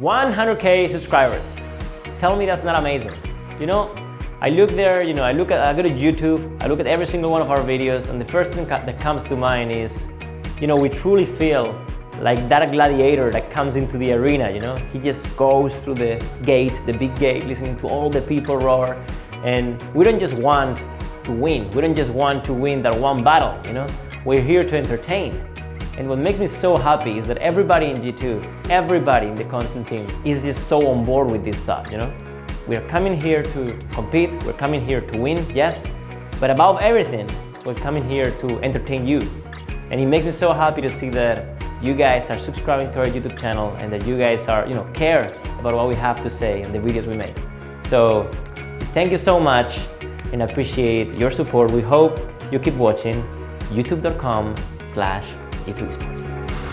100k subscribers. Tell me that's not amazing. You know, I look there, you know, I look at, I go to YouTube, I look at every single one of our videos, and the first thing that comes to mind is, you know, we truly feel like that gladiator that comes into the arena, you know? He just goes through the gate, the big gate, listening to all the people roar. And we don't just want to win. We don't just want to win that one battle, you know? We're here to entertain. And what makes me so happy is that everybody in G2, everybody in the content team is just so on board with this stuff, you know? We're coming here to compete, we're coming here to win, yes, but above everything, we're coming here to entertain you. And it makes me so happy to see that you guys are subscribing to our YouTube channel and that you guys are, you know, care about what we have to say and the videos we make. So thank you so much and appreciate your support. We hope you keep watching youtube.com slash G2 Esports.